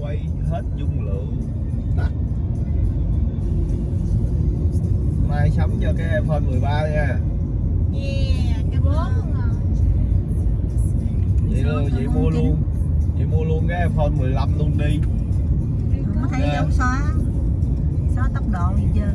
quay hết dung lượng. Tắt mai sắm cho cái iPhone 13 nha. Yeah, cái bốn luôn à. vậy luôn vậy mua luôn. vậy mua luôn cái iPhone 15 luôn đi. Không có thấy dấu xóa xóa tốc độ gì chưa?